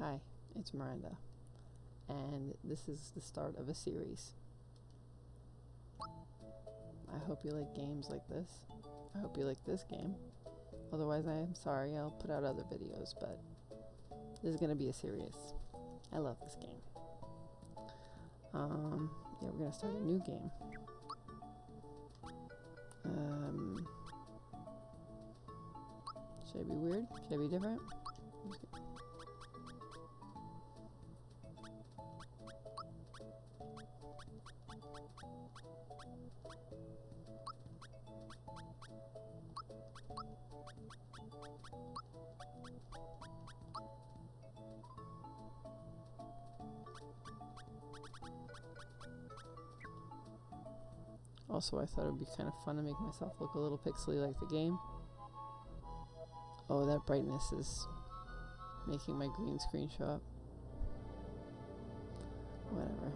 Hi, it's Miranda, and this is the start of a series. I hope you like games like this. I hope you like this game. Otherwise, I am sorry, I'll put out other videos, but this is going to be a series. I love this game. Um, yeah, we're going to start a new game. Um, should I be weird? Should I be different? Also, I thought it would be kind of fun to make myself look a little pixely like the game. Oh, that brightness is making my green screen show up. Whatever.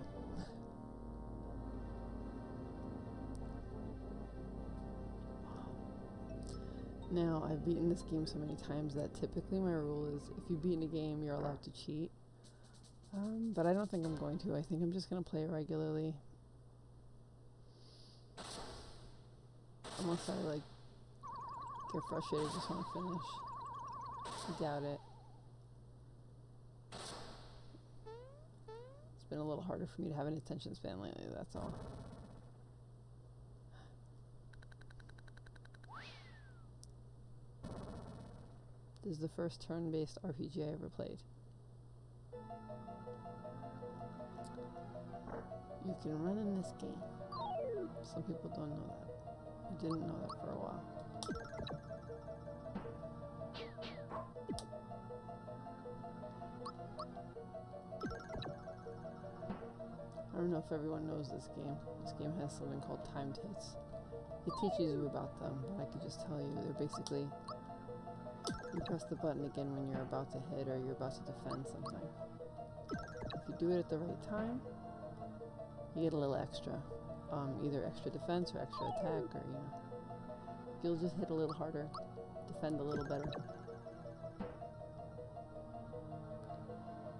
now, I've beaten this game so many times that typically my rule is if you beat in a game, you're allowed to cheat. Um, but I don't think I'm going to. I think I'm just going to play regularly. Unless I, like, get frustrated, just want to finish. I doubt it. It's been a little harder for me to have an attention span lately, that's all. This is the first turn-based RPG I ever played. You can run in this game. Some people don't know that. I didn't know that for a while. I don't know if everyone knows this game. This game has something called timed hits. It teaches you about them, but I could just tell you they're basically you press the button again when you're about to hit or you're about to defend something. If you do it at the right time, you get a little extra. Um, either extra defense or extra attack or, you know, you'll just hit a little harder, defend a little better.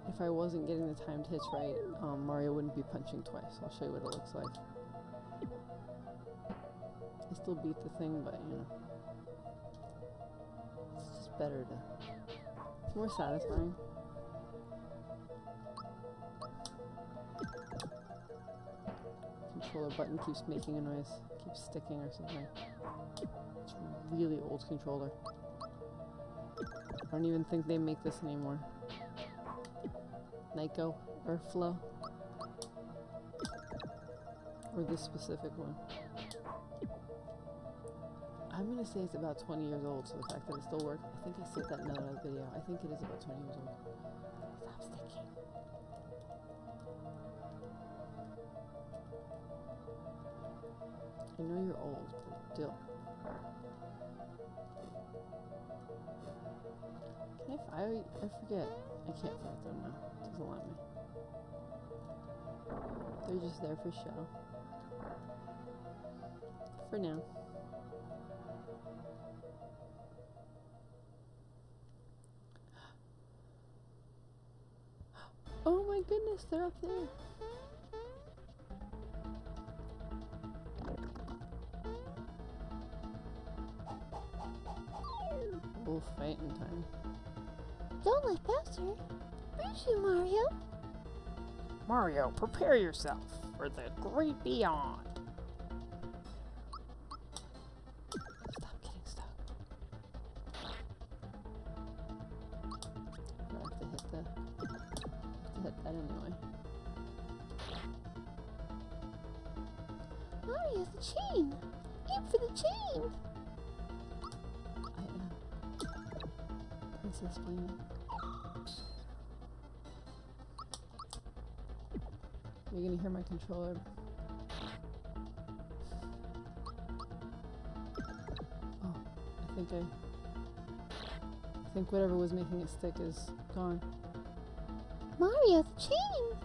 If I wasn't getting the timed hits right, um, Mario wouldn't be punching twice. I'll show you what it looks like. I still beat the thing, but, you know. It's just better to... It's more satisfying. Controller button keeps making a noise. Keeps sticking or something. It's a really old controller. I don't even think they make this anymore. Nyko or Flow. Or this specific one. I'm gonna say it's about 20 years old, so the fact that it still works, I think I said that in another video. I think it is about 20 years old. Stop sticking. I know you're old, but still. Can I, I, I forget. I can't fight them now. It doesn't let me. They're just there for show. For now. Oh my goodness, they're up there. Oh, fighting time. Don't let Bowser bruise you, Mario. Mario, prepare yourself for the great beyond. Stop getting stuck. I have to hit the. I have to hit that anyway. Mario, the chain. Aim for the chain. Princess Blamey. You're gonna hear my controller. Oh, I think I. I think whatever was making it stick is gone. Mario, the chain.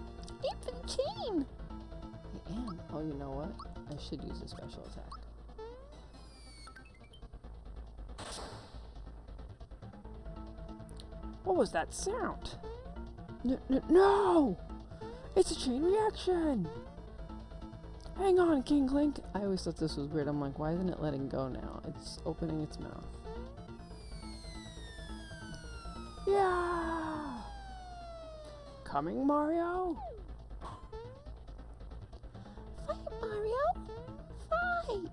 Aim for the chain. I am. Oh, you know what? I should use a special attack. What was that sound? N no! It's a chain reaction! Hang on, Kinklink! I always thought this was weird. I'm like, why isn't it letting go now? It's opening its mouth. Yeah! Coming, Mario? Fight, Mario! Fight!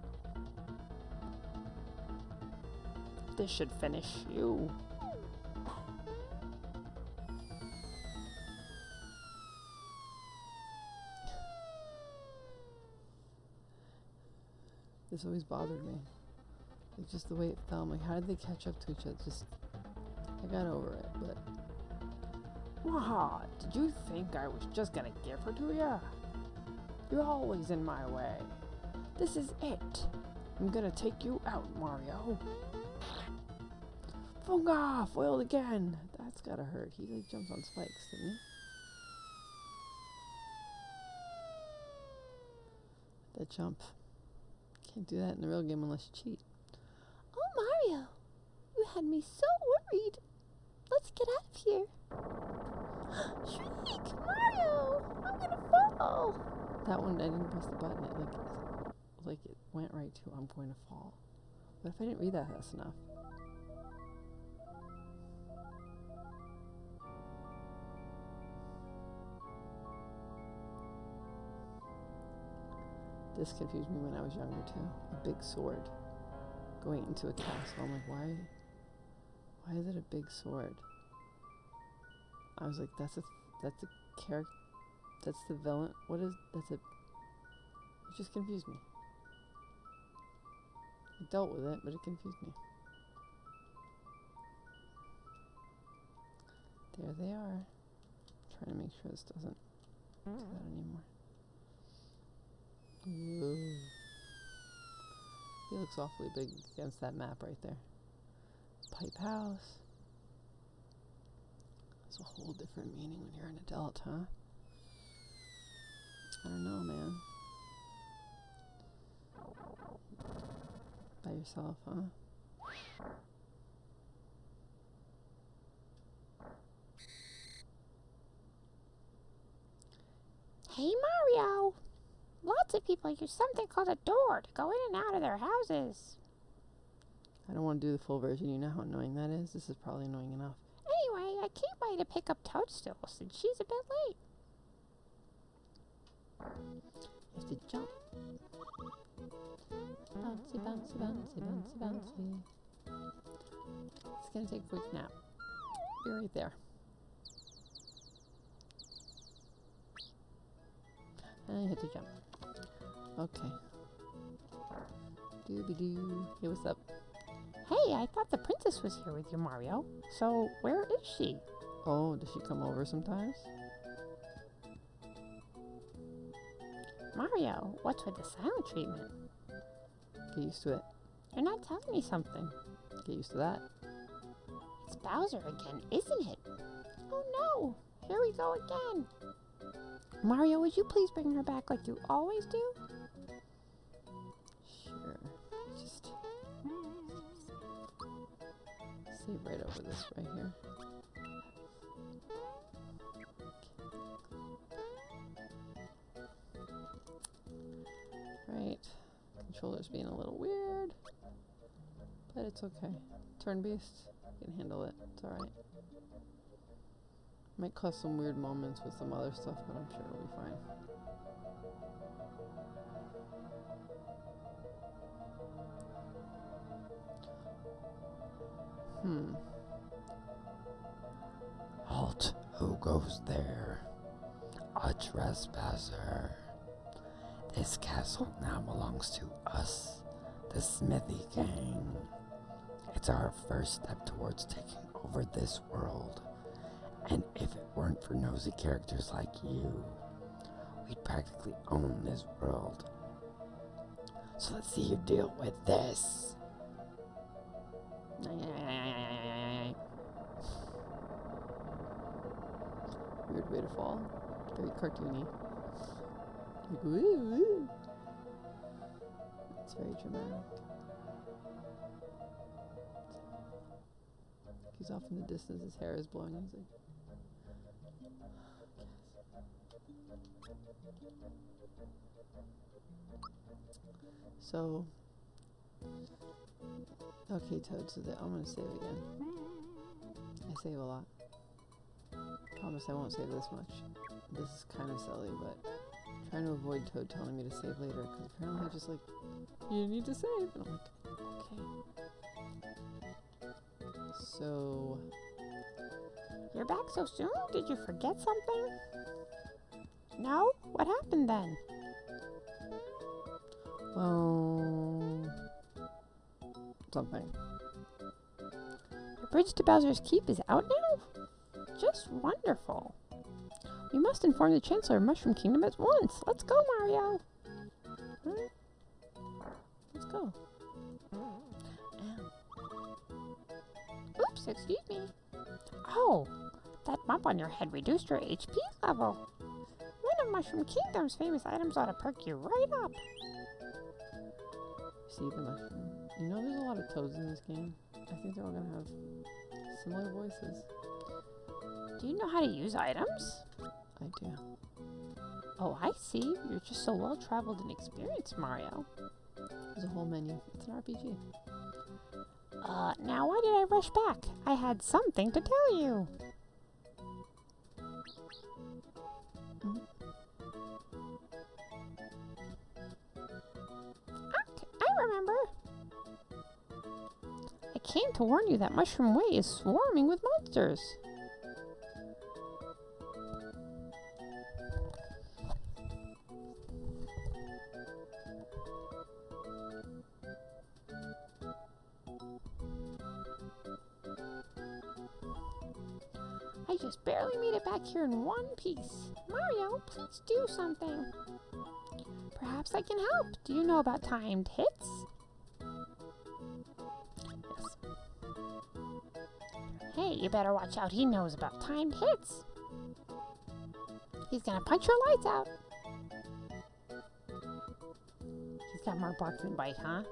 This should finish you. This always bothered me. Like just the way it fell. I'm like, how did they catch up to each other? Just, I got over it, but Waha, did you think I was just gonna give her to ya? You're always in my way. This is it. I'm gonna take you out, Mario. Funga foiled again. That's gotta hurt. He like jumps on spikes, didn't he? That jump. Can't do that in the real game unless you cheat. Oh, Mario! You had me so worried. Let's get out of here. Shriek! Mario! I'm gonna fall! That one I didn't press the button. It like like it went right to I'm going to fall. What if I didn't read that fast enough? This confused me when I was younger too. A big sword going into a castle. I'm like, why? Why is it a big sword? I was like, that's a that's a character. That's the villain. What is that's a? It just confused me. I dealt with it, but it confused me. There they are. Trying to make sure this doesn't do that anymore. Ooh. He looks awfully big against that map right there. Pipe house. It's a whole different meaning when you're an adult, huh? I don't know, man. By yourself, huh? Hey, Mario! Lots of people use something called a door to go in and out of their houses. I don't want to do the full version. You know how annoying that is? This is probably annoying enough. Anyway, I came by to pick up Toadstool since she's a bit late. You have to jump. Bouncy, bouncy, bouncy, bouncy, bouncy. It's gonna take a quick nap. Be right there. And you hit to jump. Okay. Dooby doo. Hey, what's up? Hey, I thought the princess was here with you, Mario. So where is she? Oh, does she come over sometimes? Mario, what's with the silent treatment? Get used to it. You're not telling me something. Get used to that. It's Bowser again, isn't it? Oh no! Here we go again. Mario, would you please bring her back like you always do? Save right over this right here. Right. Controller's being a little weird. But it's okay. Turn based. Can handle it. It's alright. Might cause some weird moments with some other stuff, but I'm sure it'll be fine. Hmm. Halt! Who goes there? A trespasser. This castle now belongs to us, the Smithy Gang. It's our first step towards taking over this world. And if it weren't for nosy characters like you, we'd practically own this world. So let's see you deal with this. Weird way to fall. Very cartoony. Like, woo, woo. It's very dramatic. He's off in the distance, his hair is blowing. He's like, So, okay, Toad. So that I'm gonna save again. I save a lot. Promise I won't save this much. This is kind of silly, but trying to avoid Toad telling me to save later because apparently I just like you need to save, and I'm like, okay. So You're back so soon? Did you forget something? No? What happened then? Well, something. The bridge to Bowser's Keep is out now? Just wonderful. We must inform the Chancellor of Mushroom Kingdom at once. Let's go, Mario. Let's go. Oops, excuse me. Oh, that bump on your head reduced your HP level. One of Mushroom Kingdom's famous items ought to perk you right up. See the mushroom. You know, there's a lot of toads in this game. I think they're all gonna have similar voices. Do you know how to use items? I do. Oh, I see. You're just so well traveled and experienced, Mario. There's a whole menu. It's an RPG. Uh, now why did I rush back? I had something to tell you. Ah, I remember. Came to warn you that Mushroom Way is swarming with monsters. I just barely made it back here in one piece. Mario, please do something. Perhaps I can help. Do you know about timed hits? Hey, you better watch out. He knows about timed hits. He's gonna punch your lights out. He's got more bark than bite, huh?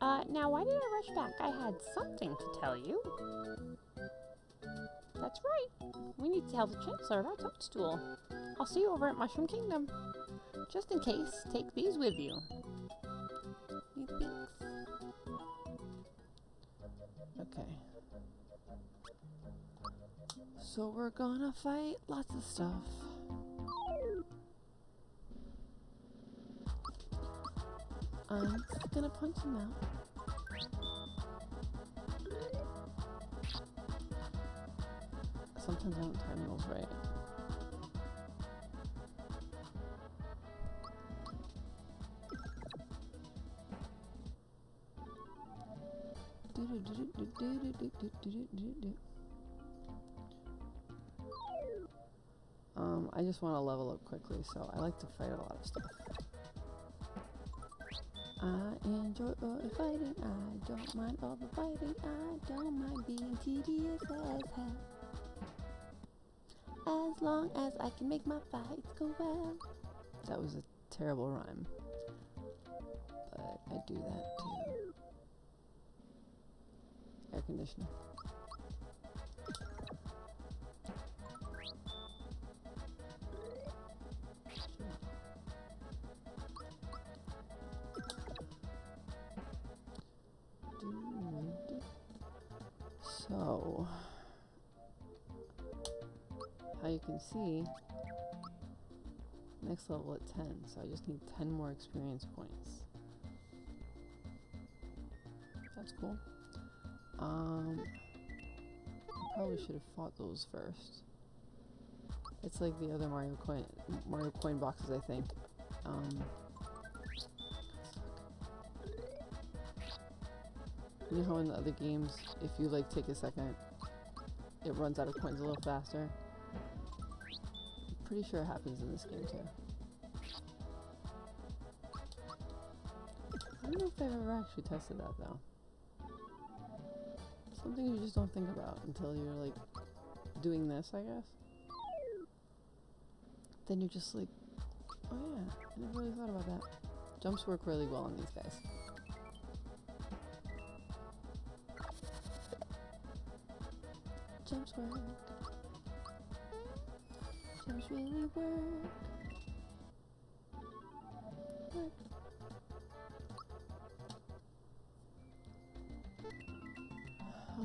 Uh, now why did I rush back? I had something to tell you. That's right. We need to tell the Chancellor about Toadstool. I'll see you over at Mushroom Kingdom. Just in case, take these with you. Okay. So we're gonna fight lots of stuff. I'm just gonna punch him out. Sometimes I don't time those right. Um, I just want to level up quickly, so I like to fight a lot of stuff. I enjoy all the fighting, I don't mind all the fighting, I don't mind being tedious as hell. As long as I can make my fights go well. That was a terrible rhyme. But I do that conditioner. So, how you can see, next level at 10, so I just need 10 more experience points. That's cool. Um, I probably should have fought those first. It's like the other Mario coin Mario coin boxes, I think. Um, you know how in the other games, if you like take a second, it runs out of coins a little faster. I'm pretty sure it happens in this game too. I don't know if I've ever actually tested that though. Something you just don't think about until you're like doing this, I guess. Then you're just like, oh yeah, I never really thought about that. Jumps work really well on these guys. Jumps work. games really. Work.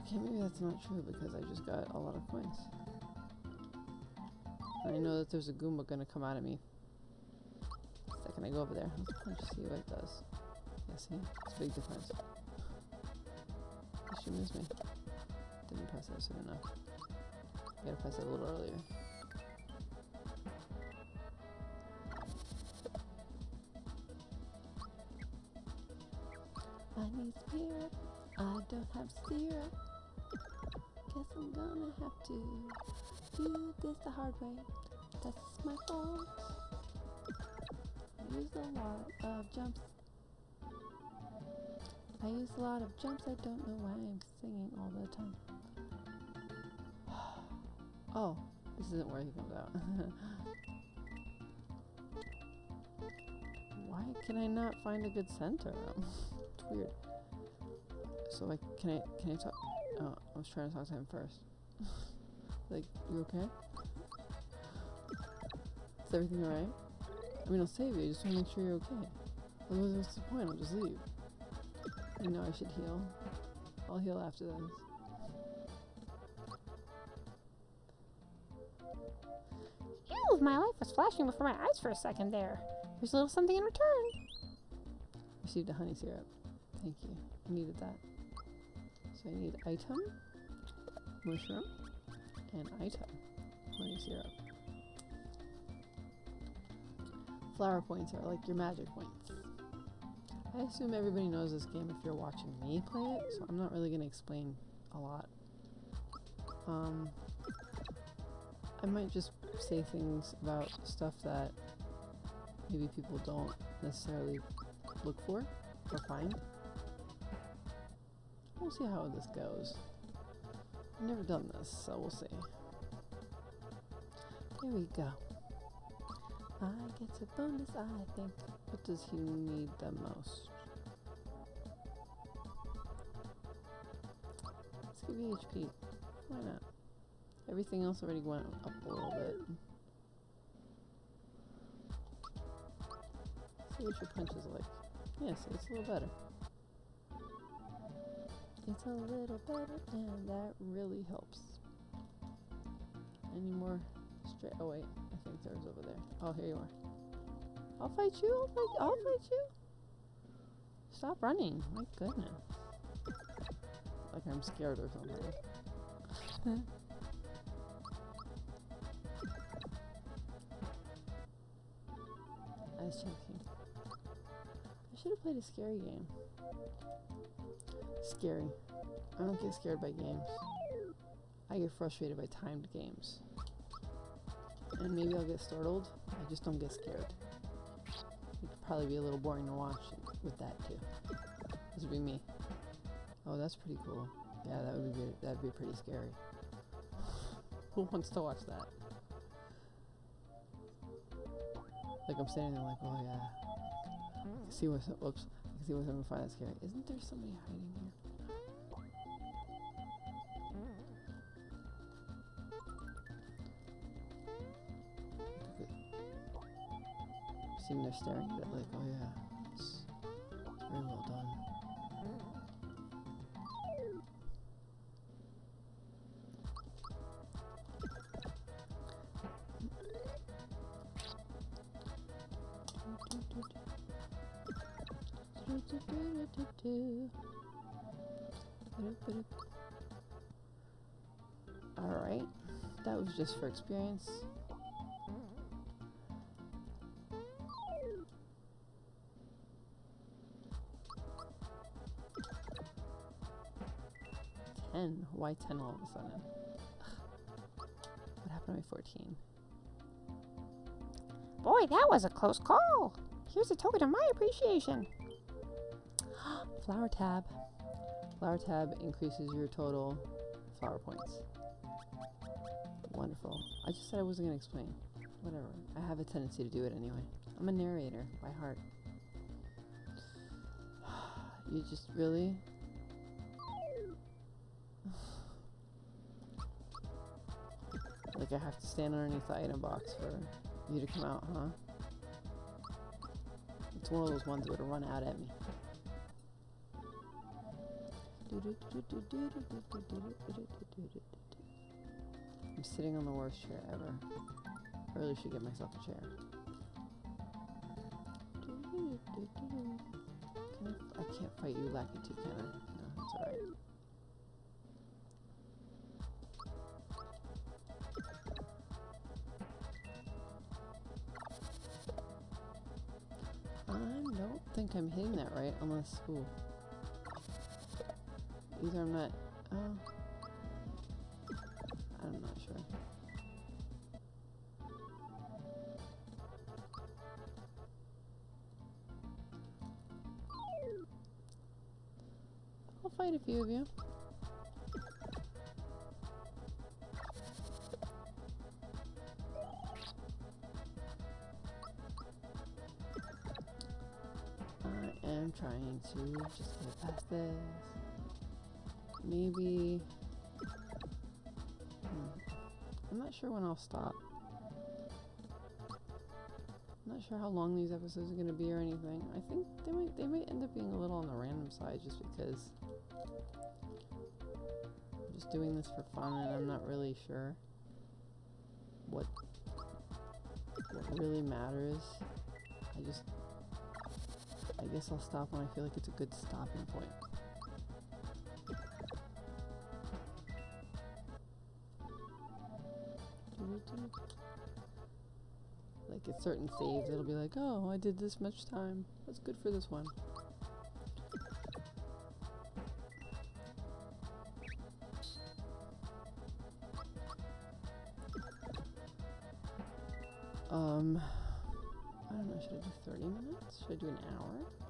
Okay, maybe that's not true because I just got a lot of coins. And I know that there's a Goomba gonna come out of me. The second I go over there. Let's see what it does. Yeah, see? It's a big difference. She miss me? Didn't press that soon enough. I gotta press it a little earlier. I need spirit. I don't have syrup. Guess I'm gonna have to do this the hard way. That's my fault. I used a lot of jumps. I use a lot of jumps. I don't know why I'm singing all the time. oh, this isn't where he comes out. why can I not find a good center? it's weird. So like, can I can I talk? Oh, I was trying to talk to him first. like, you okay? Is everything alright? I mean, I'll save you. I just want to make sure you're okay. Otherwise, what's the point? I'll just leave. I know I should heal. I'll heal after this. Ew, my life was flashing before my eyes for a second there. Here's a little something in return. Received a honey syrup. Thank you. I needed that. So I need item, mushroom, and item, honey syrup. Flower points are like your magic points. I assume everybody knows this game if you're watching me play it, so I'm not really going to explain a lot. Um, I might just say things about stuff that maybe people don't necessarily look for or find. We'll see how this goes. I've never done this, so we'll see. Here we go. I get a bonus, I think. What does he need the most? Let's give you HP. Why not? Everything else already went up a little bit. See what your punch is like. Yes, it's a little better. It's a little better, and that really helps. Any more straight? Oh wait, I think there's over there. Oh, here you are. I'll fight you. I'll fight. I'll fight you. Stop running. My goodness. Like I'm scared or something. I was joking. I should have played a scary game. Scary. I don't get scared by games. I get frustrated by timed games. And maybe I'll get startled. I just don't get scared. It'd probably be a little boring to watch with that too. This would be me. Oh, that's pretty cool. Yeah, that would be good. that'd be pretty scary. Who wants to watch that? Like I'm standing there like, oh yeah. See what's whoops. See what's gonna find that scary. Isn't there somebody hiding here? Seeing they're staring at it like, oh yeah. Alright, that was just for experience. Ten? Why ten all of a sudden? What happened to my fourteen? Boy, that was a close call. Here's a token of my appreciation. Flower tab. Flower tab increases your total flower points. Wonderful. I just said I wasn't going to explain. Whatever. I have a tendency to do it anyway. I'm a narrator by heart. You just really. Like I have to stand underneath the item box for you to come out, huh? It's one of those ones that would run out at me. I'm sitting on the worst chair ever. I really should get myself a chair. Can I, I can't fight you, Lakitu, can I? No, it's alright. I don't think I'm hitting that right, unless, ooh. Either I'm not, oh. I'm not sure. I'll fight a few of you. I am trying to just get past this. Maybe. Hmm. I'm not sure when I'll stop. I'm not sure how long these episodes are gonna be or anything. I think they might they might end up being a little on the random side just because I'm just doing this for fun and I'm not really sure what what really matters. I just I guess I'll stop when I feel like it's a good stopping point. Like at certain saves, it'll be like, oh, I did this much time. That's good for this one. Um, I don't know, should I do 30 minutes? Should I do an hour?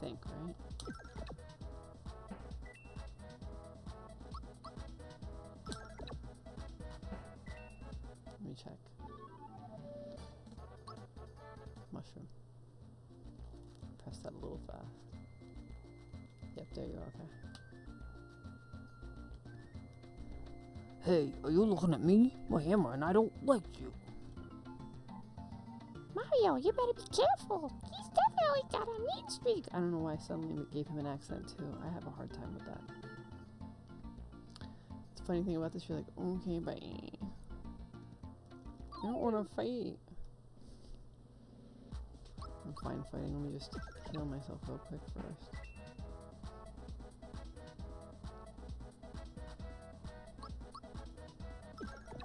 Think, right? Let me check. Mushroom. Press that a little fast. Yep, there you are, okay. Hey, are you looking at me? My hammer and I don't like you. Mario, you better be careful. Definitely got a mean streak. I don't know why suddenly gave him an accent too. I have a hard time with that. The funny thing about this, you're like, okay, bye. I don't want to fight. I'm fine fighting. Let me just heal myself real quick first.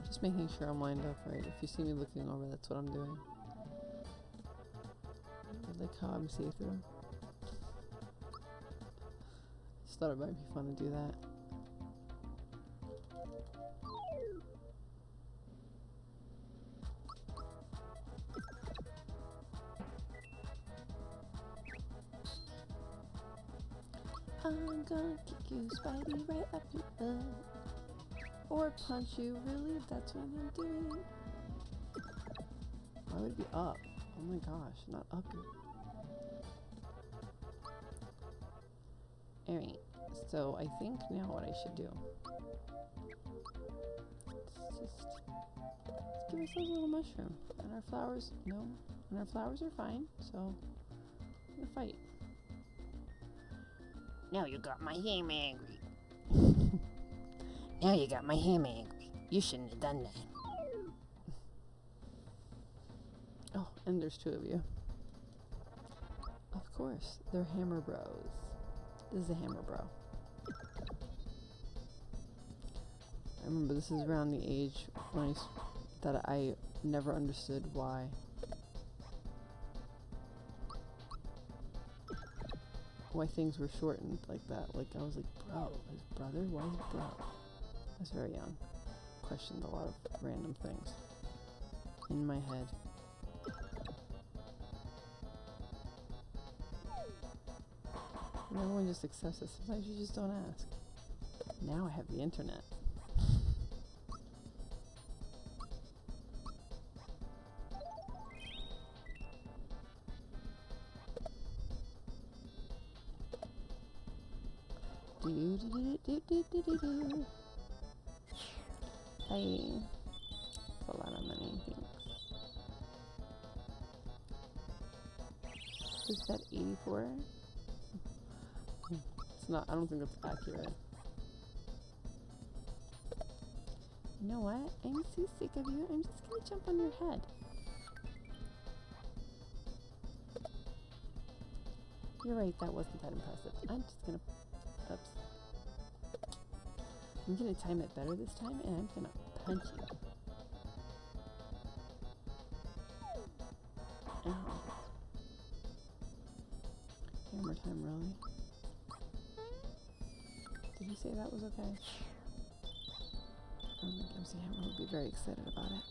Just making sure I'm lined up right. If you see me looking over, that's what I'm doing. I'm see through. Just thought it might be fun to do that. I'm gonna kick you, Spikey, right up your butt. Or punch you, really? That's what I'm doing. Why would it be up? Oh my gosh, not up. So I think now what I should do. Let's just let's give ourselves a little mushroom. And our flowers, no. And our flowers are fine, so I'm gonna fight. Now you got my ham angry. now you got my ham angry. You shouldn't have done that. Oh, and there's two of you. Of course, they're Hammer Bros. This is a Hammer Bro. I remember this is around the age when I that I never understood why. Why things were shortened like that. Like I was like, bro, his brother? Why is bro? I was very young. Questioned a lot of random things in my head. and everyone just accepts it. Sometimes you just don't ask. Now I have the internet. do, do, do, do, do, do, do. Hey, it's a lot of money, thanks. Is that 84? It's not. I don't think that's accurate. You know what? I'm so sick of you. I'm just gonna jump on your head. You're right. That wasn't that impressive. I'm just gonna. Oops. I'm gonna time it better this time, and I'm gonna punch you. Very excited about it.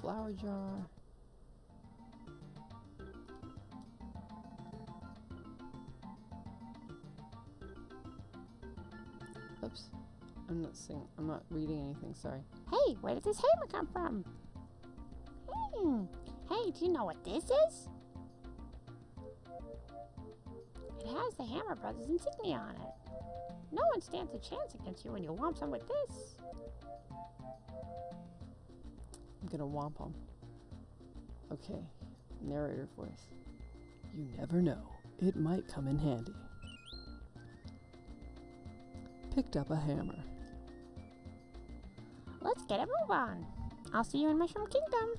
Flower jar. Oops. I'm not seeing, I'm not reading anything, sorry. Hey, where did this hammer come from? Hmm. Hey, do you know what this is? It has the Hammer Brothers insignia on it. No one stands a chance against you when you whomp them with this. I'm gonna womp him. Okay, narrator voice. You never know. It might come in handy. Picked up a hammer. Let's get a move on. I'll see you in Mushroom Kingdom.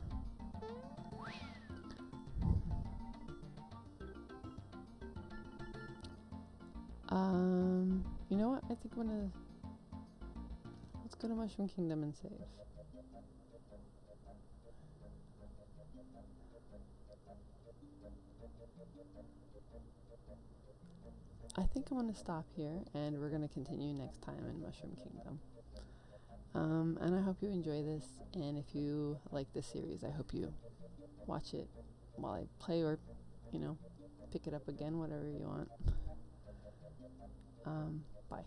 Um, think I'm gonna. Let's go to Mushroom Kingdom and save. I think I'm gonna stop here and we're gonna continue next time in Mushroom Kingdom. Um, and I hope you enjoy this. And if you like this series, I hope you watch it while I play or, you know, pick it up again, whatever you want. Um, bye.